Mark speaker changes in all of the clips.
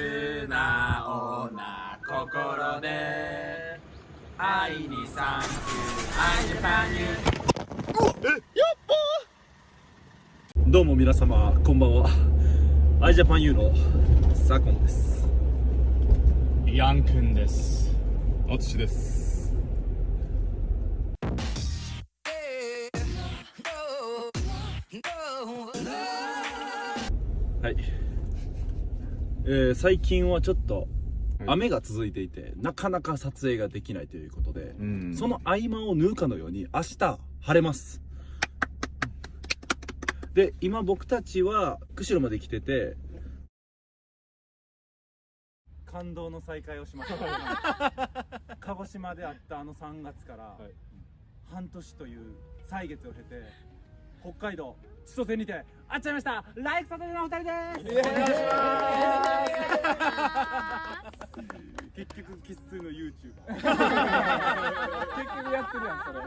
Speaker 1: 素直な心で。愛にサンキュー愛ジャパンユ
Speaker 2: どうも皆様こんばんは。アイジャパンユーのサコンです。
Speaker 3: ヤンくんです。おつしです
Speaker 2: えー最近はちょっと雨が続いていて、なかなか撮影ができないということで、
Speaker 3: うん。
Speaker 2: その合間を縫うかのように明日晴れます。で今僕たちは釧路まで来てて感動の再会をしました。鹿児島であったあの3月から半年という歳月を経て北海道千歳にて会っちゃいました。ライクサタデーのお二人です。お願いします。結局生粋の YouTuber
Speaker 3: 結局やってるやんそれ。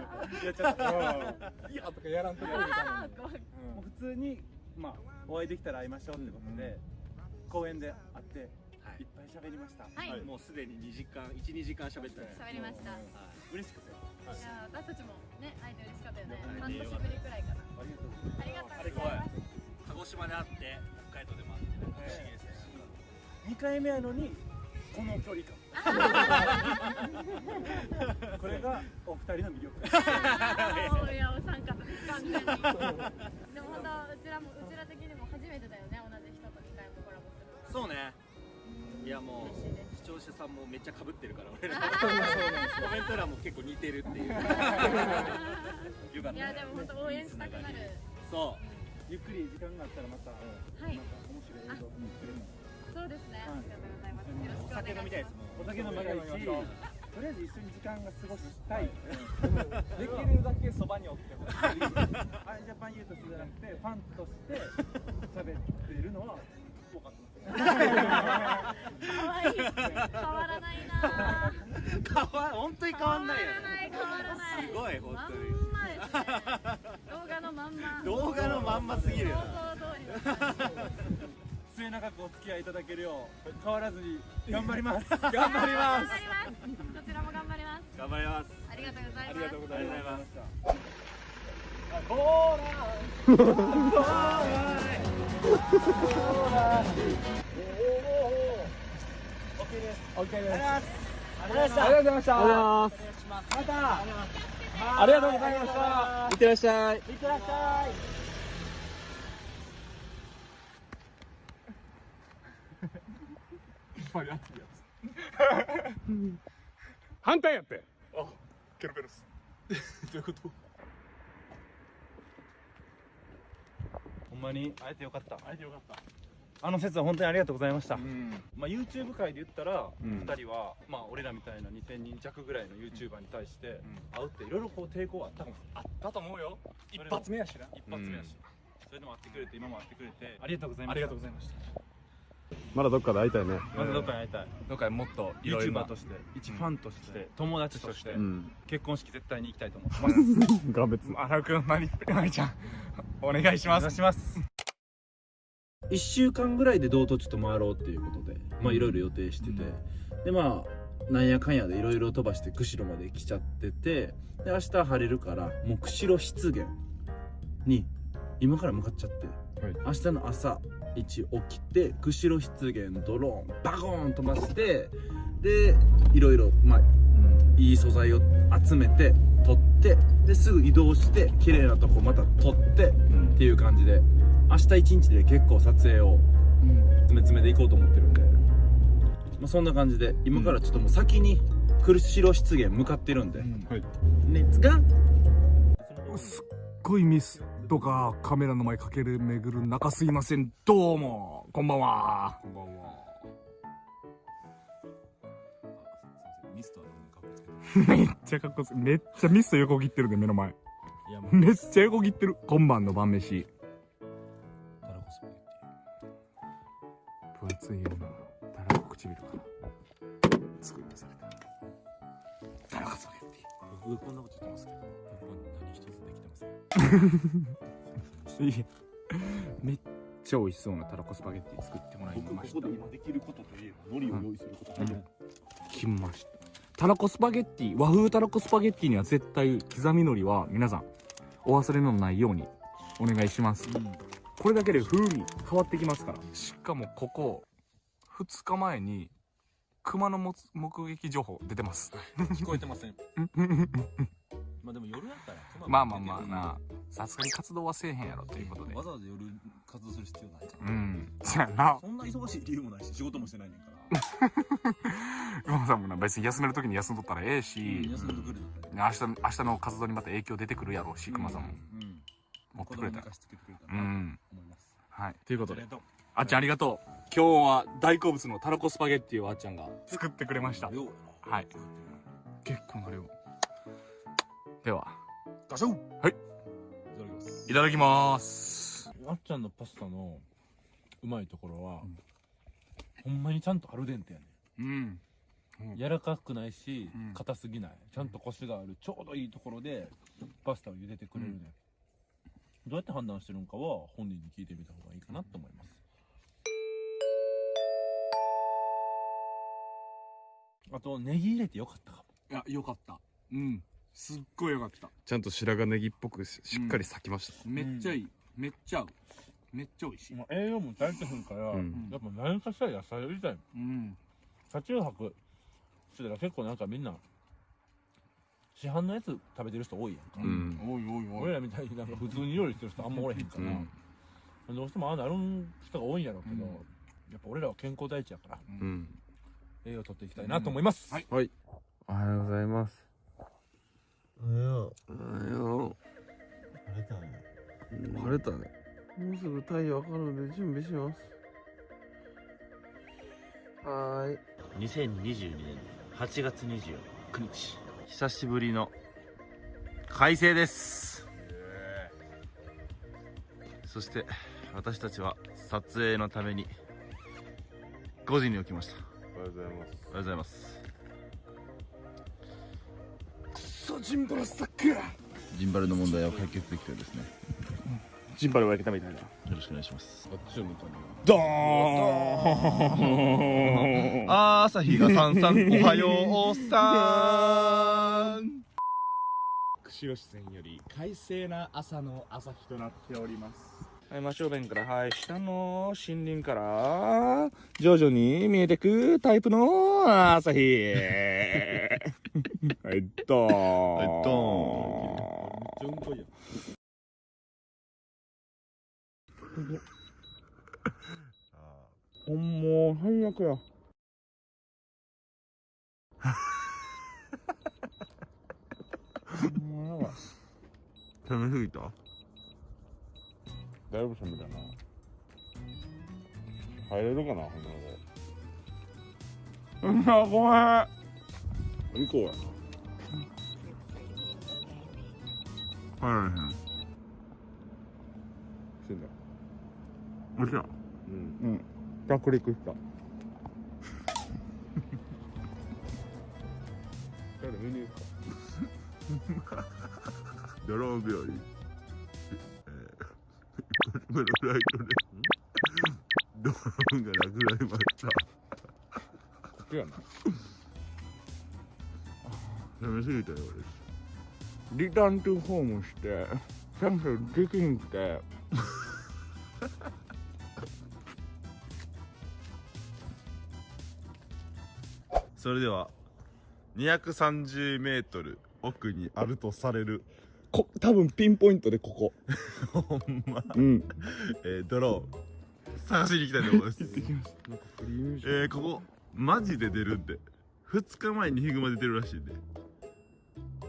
Speaker 2: やっちゃった
Speaker 3: いやとかやらんとこみたいな
Speaker 2: 普通に、まあ、お会いできたら会いましょうってことで、公園で会って、い、っぱい喋りました、
Speaker 4: はい。
Speaker 5: もうすでに2時間12時間喋ったね。
Speaker 4: 喋りました。い。
Speaker 2: 嬉しくて
Speaker 4: や私たちもね会えて嬉しかったよね。
Speaker 2: ね
Speaker 4: 半年ぶりくらいかな。
Speaker 2: ありがとう
Speaker 4: ありがとうございます。
Speaker 5: 鹿児島で会って北海道でも会って不思議ですね
Speaker 2: 2回目やのにこの距離感 これがお二人の魅力
Speaker 4: いやお三方です完全に。
Speaker 5: い
Speaker 4: です
Speaker 5: う視聴者さんもめっちゃ被ってるから俺ら。コメント欄も結構似てるっていう。よかった
Speaker 4: いやでも本当応援したくなる。
Speaker 5: そ
Speaker 2: ゆっくり時間があったらまた、
Speaker 4: はい
Speaker 2: また面白い映像も作れるの
Speaker 4: そうですね。
Speaker 2: はい。
Speaker 4: ありがとうございます。よろしく
Speaker 5: うお
Speaker 4: お願いします。
Speaker 5: 酒飲みたいです。もん
Speaker 2: お酒飲みたいしとりあえず一緒に時間が過ごしたい、
Speaker 3: できるだけそばにおってほしい。
Speaker 2: アイジャパンユーとしてじゃなくてファンとして喋ってるのは分かってますよ
Speaker 4: 可愛い変わらないな。
Speaker 5: 変わ本当に変わんないよね
Speaker 4: 変わらない
Speaker 5: すごい本当に
Speaker 4: んまですね。動画のまんま。
Speaker 5: 動画のまんますぎるよ
Speaker 4: 想像通り。
Speaker 2: 末永くお付き合いい。ただけるよう変わらずに頑張ります頑張ります
Speaker 4: 張ります。こちらも頑張ります。
Speaker 5: 頑張ります
Speaker 4: ありがとうございま。す
Speaker 2: ありがとうございま
Speaker 3: したありがとうございましたまたありがとうございましたい。ってらっしゃい。いってらっしゃい。反対やって。あケロケロス どういうこと
Speaker 2: ほんまに。会えてよかった。
Speaker 3: 会えてよかった。
Speaker 2: あの説は本当にありがとうございました、
Speaker 3: ん。
Speaker 2: まあ、YouTube 界で言ったら、
Speaker 3: うん。
Speaker 2: 2人は、まあ、俺らみたいな2000人弱ぐらいの YouTuber に対して会うっていろいろこう抵抗はあったかも
Speaker 3: あったと思うよ。一発目やしな。
Speaker 2: 一発目やし、それでも会ってくれて今も会ってくれてありがとうございま
Speaker 3: あ
Speaker 2: す
Speaker 3: りがとうございました
Speaker 6: まだどっかで会いたいね。
Speaker 2: まずどっかに会いたい、
Speaker 3: どっかでもっといろいろ
Speaker 2: YouTuber として。一ファンとして、友達として、
Speaker 6: うん。
Speaker 2: 結婚式絶対に行きたいと思ってます。
Speaker 6: が別。
Speaker 3: 荒尾くんまりまりちゃん。お願いします。
Speaker 2: お願いします。1週間ぐらいで道途中と回ろうっていうことでまあいろいろ予定してて、でまあなんやかんやでいろいろ飛ばして釧路まで来ちゃっててで明日晴れるからもう釧路湿原に今から向かっちゃって、
Speaker 6: はい。
Speaker 2: 明日の朝一起きて釧路湿原ドローンバコーン飛ばしてでいろいろまあいい素材を集めて撮ってですぐ移動して綺麗なとこまた撮ってっていう感じで明日一日で結構撮影を詰め詰めでいこうと思ってるんで、まあ、そんな感じで今からちょっともう先に釧路湿原向かってるんで、
Speaker 6: はい。
Speaker 2: レッツゴー
Speaker 7: すっごいミスとかカメラの前かけるめぐる中すいません。どうもこんばんは。こんばんは。
Speaker 3: ミスト
Speaker 7: めっちゃかっこつけめっちゃミスト横切ってるで目の前。めっちゃ横切ってる。今晩の晩飯。分厚いようなたらこ唇から作り出された。たらこスパゲッテ
Speaker 3: ティ僕がこんなこと
Speaker 7: めっちゃ美味しそうなたらこスパゲッティ作ってもらいました。
Speaker 2: ここで今できることといえ
Speaker 7: きましたたらこスパゲッティ和風たらこスパゲッティには絶対刻み海苔は皆さん。お忘れのないようにお願いします、これだけで風味変わってきますからしかもここ2日前に熊の目撃情報出てます
Speaker 5: 聞こえてません。まあでも夜やったら
Speaker 7: まあまあまあなさすがに活動はせえへんやろということで。
Speaker 2: わざわざ夜活動する必要ないか
Speaker 7: う
Speaker 2: ら
Speaker 7: ん。そやな。
Speaker 2: そんな忙しい理由もないし仕事もしてないねんから。
Speaker 7: 馬さんもな別に休める時に休んどったらええし、
Speaker 2: 休んでくれる
Speaker 7: 明日明日の活動にまた影響出てくるやろうし熊さんも。
Speaker 2: うん。
Speaker 7: 持ってくれたら。うん。はい。ということで。
Speaker 5: あ
Speaker 7: っちゃんありがとう。今日は大好物のたらこスパゲッティをあっちゃんが作ってくれました。はい。結構な量では。
Speaker 2: ガション。
Speaker 7: はい。
Speaker 2: いただきます。
Speaker 7: いただきます。
Speaker 3: あっちゃんのパスタのうまいところは、ほんまにちゃんとアルデンテやね
Speaker 7: うん。
Speaker 3: ん。柔らかくないし
Speaker 7: うん。
Speaker 3: 硬すぎない。ちゃんとコシがあるちょうどいいところでパスタを茹でてくれるね、どうやって判断してるのかは本人に聞いてみた方がいいかなと思います。あとネギ入れてよかったかも。
Speaker 7: いやよかった。うんすっごいよかった。
Speaker 6: ちゃんと白髪ネギっぽくししっかり咲きました、
Speaker 7: めっちゃいい。めっちゃ合う。めっちゃ美味しい。
Speaker 3: まあ栄養も足りてへんから、
Speaker 6: うん。
Speaker 3: やっぱ何かしら野菜を入れたい。
Speaker 7: うん。
Speaker 3: 車中泊してたら結構なんかみんな市販のやつ食べてる人多いやんか、
Speaker 6: うん。
Speaker 7: おいおいおい。
Speaker 3: 俺らみたいになんか普通に料理してる人あんまおれへんから、どうしてもああなる人が多いんやろうけど、
Speaker 7: うん。
Speaker 3: やっぱ俺らは健康第一やから
Speaker 6: うん。
Speaker 3: 栄養取っていきたいなと思います、
Speaker 7: はい。
Speaker 6: はい。おはようございます
Speaker 8: よう。
Speaker 6: おはよ
Speaker 8: 晴れたね。
Speaker 6: う晴れたねもうすぐ太陽上がるので準備しますはーい
Speaker 8: 2022年8月29日。
Speaker 6: 久しぶりの快晴ですそして私たちは撮影のために5時に起きましたおはようございますおはようございます
Speaker 7: ジンバルサック。
Speaker 2: ジンバルの問題を解決できてですね。
Speaker 7: ジンバルを焼けたみたいな
Speaker 2: よろしくお願いします。
Speaker 6: あっちを向か
Speaker 7: ドーン。
Speaker 6: 朝日がさんさんおはようさん。
Speaker 7: 釧路市線より快晴な朝の朝日となっておりますはい真正面からはい下の森林から徐々に見えてくタイプの朝日 はいドーン
Speaker 6: はいドーン
Speaker 7: めっちゃうんこいや。ほんもう最悪やもうやばい
Speaker 6: 寒すぎた？
Speaker 7: だいぶ寒いだな。入れるかなほんならでうんあごめん。行こうや
Speaker 6: 入らへん。
Speaker 7: 死んだ。
Speaker 6: もちろん
Speaker 7: うん。うん。着陸した。誰見に行くか。
Speaker 6: ドローン日和えー、このフライトでドローンがなくなりました。
Speaker 7: いやな。
Speaker 6: 寒すぎたよ
Speaker 7: リターントゥホームしてキャンセルできんくて。
Speaker 6: 俺それでは230メートル奥にあるとされる
Speaker 7: こ多分ピンポイントでここ。
Speaker 6: ほんま、
Speaker 7: うん。
Speaker 6: えー、ドローン。探しに行きたいと思います。
Speaker 7: 行ってきます。なんか
Speaker 6: えー、ここマジで出るんで2日前にヒグマ出てるらしいんで。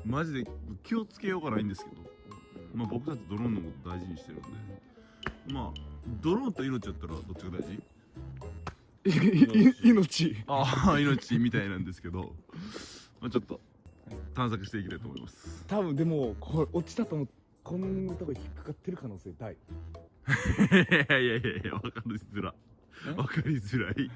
Speaker 6: マジで気をつけようがないんですけど、まあ、僕たちドローンのこと大事にしてるんで。まあドローンと命だったらどっちが大事？
Speaker 7: 命。
Speaker 6: ああ命みたいなんですけど、まあ、ちょっと探索していきたいと思います。
Speaker 7: 多分でもこれ落ちたと思うこんなとこ引っかかってる可能性大。
Speaker 6: いやいやいや分かりづら分かりづらい。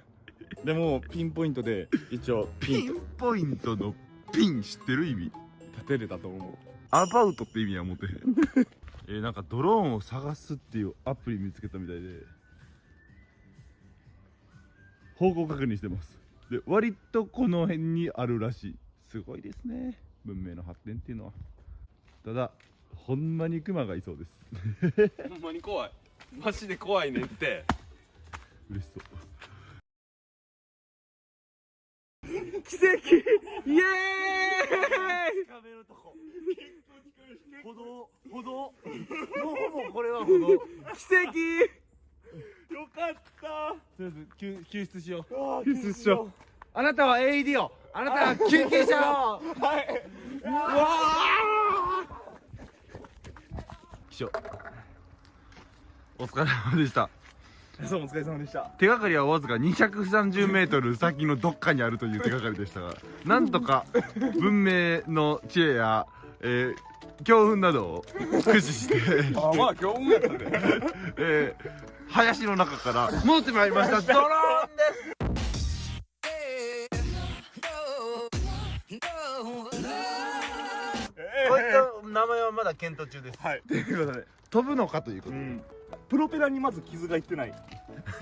Speaker 7: でもピンポイントで一応ピ
Speaker 6: ピ
Speaker 7: ン
Speaker 6: ポイントのピン知ってる意味。
Speaker 7: 立てれたと思う。
Speaker 6: アバウトって意味は持てへん。えーなんかドローンを探すっていうアプリ見つけたみたいで。方向確認してます。で割とこの辺にあるらしいすごいですね。文明の発展っていうのは。ただほんまにクマがいそうです。
Speaker 7: ほんまに怖い。マジで怖いねんって。
Speaker 6: 嬉しそう。
Speaker 7: 奇跡！イエーイ！
Speaker 2: 壁のとこ。歩道歩道。もうほぼこれは歩道。
Speaker 7: 奇跡！よかった。
Speaker 3: とりあえず救救出しよう。
Speaker 7: 救出しよ
Speaker 3: あなたは AED をあなたは救急車を
Speaker 6: 気象お疲れ様でした。
Speaker 7: そうお疲れ様でした。
Speaker 6: 手がかりはわずか230メートル先のどっかにあるという手がかりでしたが なんとか文明の知恵や、えー強運などを駆使して、
Speaker 7: あまあ今日もやったね。
Speaker 6: えー林の中から戻ってまいりました。ドローンです名前はまだ検討中です。
Speaker 7: はい。
Speaker 6: ということで飛ぶのかということで、
Speaker 7: うん。プロペラにまず傷がいってない。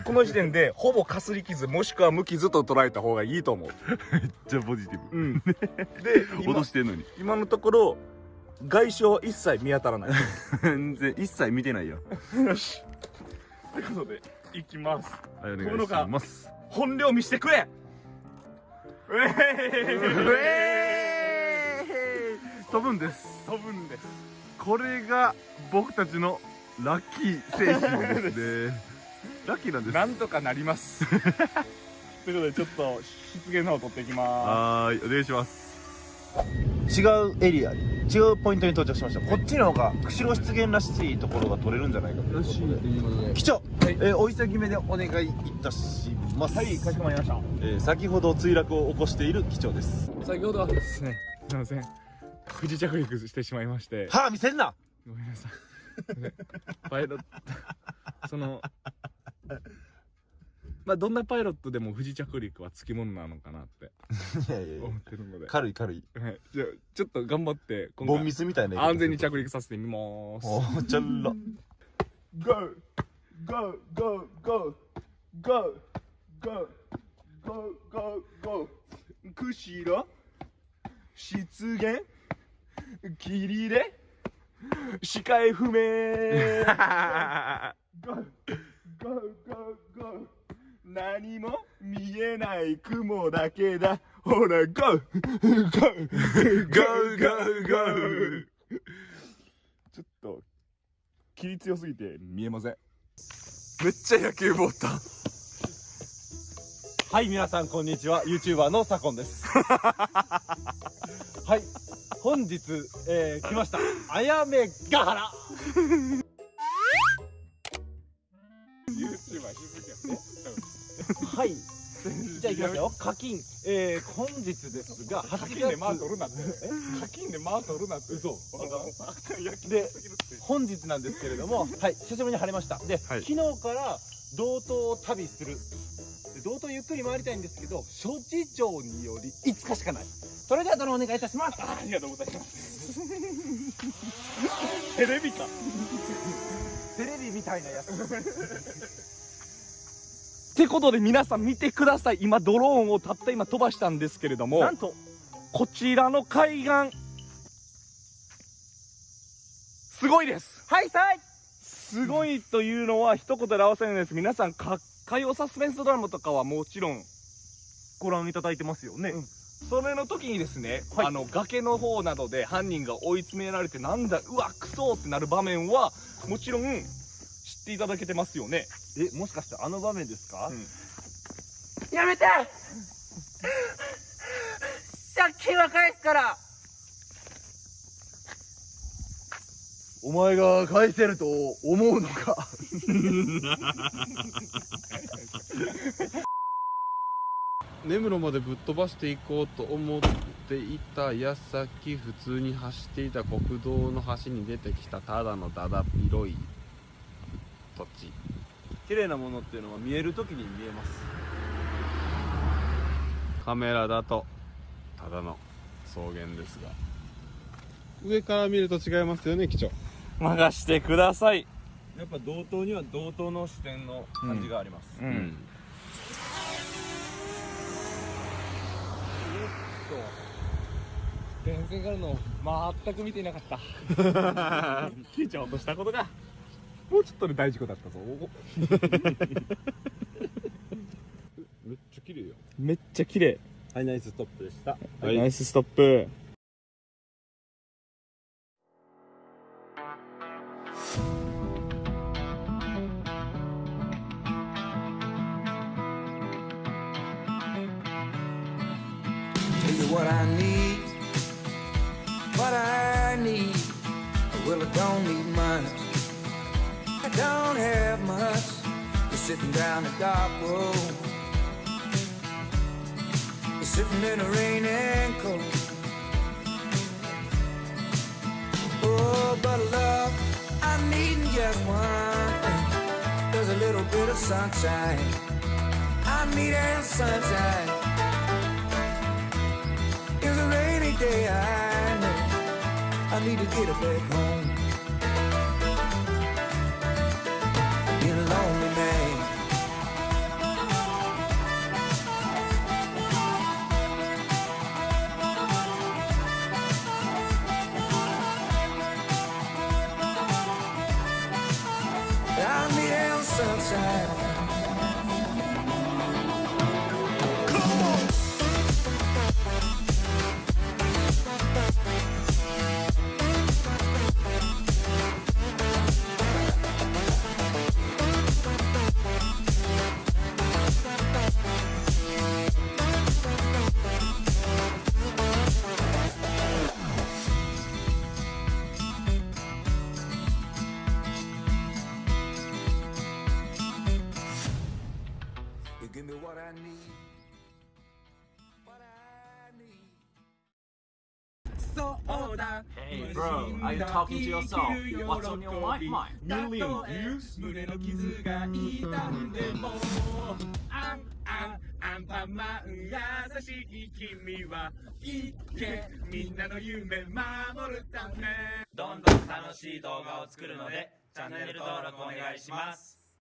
Speaker 7: この時点で ほぼかすり傷もしくは無傷と捉えた方がいいと思う。
Speaker 6: じゃあポジティブ。
Speaker 7: うん。で今
Speaker 6: 脅してんのに。
Speaker 7: 今のところ外傷は一切見当たらない。
Speaker 6: 全然一切見てないよ。
Speaker 7: よし。ということでいきます。
Speaker 6: はいお願いします。
Speaker 7: 本領見してくれ！うえー
Speaker 6: 飛ぶんです
Speaker 7: 飛ぶんです。
Speaker 6: これが僕たちのラッキー製品ですね。ラッキーなんです。
Speaker 7: なんとかなります。ということでちょっと湿原の方取っていきま
Speaker 6: はーいお願いします。
Speaker 2: 違うエリアに違うポイントに到着しました。こっちの方が釧路湿原らしいところが取れるんじゃないかということで。
Speaker 3: いうことで。
Speaker 2: 機長、えーお急ぎ目でお願いいたします。
Speaker 7: はいかしこまりました。
Speaker 2: えー先ほど墜落を起こしている機長です。
Speaker 9: 先ほどはですねすいません不時着陸してしまいまして
Speaker 2: 歯見せんな
Speaker 9: ごめんなさいパイロットそのまあどんなパイロットでも不時着陸はつきものなのかなって
Speaker 2: いやいやいや
Speaker 9: 思ってるので、
Speaker 2: 軽い軽い
Speaker 9: はい、じゃあちょっと頑張って今回
Speaker 2: ボンミスみたいな
Speaker 9: 安全に
Speaker 2: 着
Speaker 9: 着陸させてみます
Speaker 2: おーちょろ
Speaker 7: GO! GO! GO! GO! GO! GO! GO! GO! GO! 釧路？湿原？霧で？視界不明 GO! GO! GO! GO! 何も見えない雲だけだほら GO! GO! GO! GO! GO! ちょっと霧強すぎて見えませんめっちゃ野球ボータン
Speaker 2: はい皆さんこんにちは YouTuber のサコンです はい本日、えー、来ました。あやめヶ原。
Speaker 7: YouTuber しすぎや
Speaker 2: はい。じゃあいきますよ。課金。えー、本日ですが8
Speaker 7: 課
Speaker 2: 月
Speaker 7: 金でマー取るなって。課金でマー取るなって。嘘。
Speaker 2: で本日なんですけれども はい。久しぶりに晴れました。で、
Speaker 6: はい
Speaker 2: 昨日から道東を旅するで道東ゆっくり回りたいんですけど諸事情により5日しかないそれではどのお願いいたします。
Speaker 7: ありがとうございます。テレビか。
Speaker 2: テレビみたいなやつ。
Speaker 7: ってことで皆さん見てください。今ドローンをたった今飛ばしたんですけれども。
Speaker 2: なんと。
Speaker 7: こちらの海岸。すごいです。
Speaker 2: はいさい。
Speaker 7: すごいというのは一言で表せないです。皆さんか火曜サスペンスドラマとかはもちろん
Speaker 2: ご覧いただいてますよね、
Speaker 7: うんそれの時にですね、
Speaker 2: はい。
Speaker 7: あの崖の方などで犯人が追い詰められてなんだうわクソってなる場面はもちろん知っていただけてますよね。
Speaker 2: えもしかしてあの場面ですか、
Speaker 10: やめて！借金は返すから！
Speaker 2: お前が返せると思うのか？
Speaker 3: 根室までぶっ飛ばしていこうと思っていた矢先普通に走っていた国道の端に出てきたただのだだ広い土地。
Speaker 2: 綺麗なものっていうのは見える時に見えます。
Speaker 3: カメラだとただの草原ですが。上から見ると違いますよね機長
Speaker 7: 任してください。
Speaker 2: やっぱ道東には道東の視点の感じがあります、
Speaker 7: うん、電線からの全く見ていなかった。切れちゃおうとしたことがもうちょっとで大事故だったぞ。
Speaker 6: めっちゃ綺麗や
Speaker 7: めっちゃ綺麗。
Speaker 6: はいナイスストップでした。
Speaker 7: ナイスストップ
Speaker 11: sitting down a dark road. You're sitting in the rain and cold. Oh, but love, I need just one thing. There's a little bit of sunshine. I need a sunshine. It's a rainy day, I know. I need to get back home. I need a
Speaker 1: Hey bro, are you talking to yourself? What's on your life mind?
Speaker 7: Million views
Speaker 1: 胸の傷が痛んでもあんあんアンパンマン優しい君はいけみんなの夢守るためどんどん楽しい動画を作るのでチャンネル登録お願いします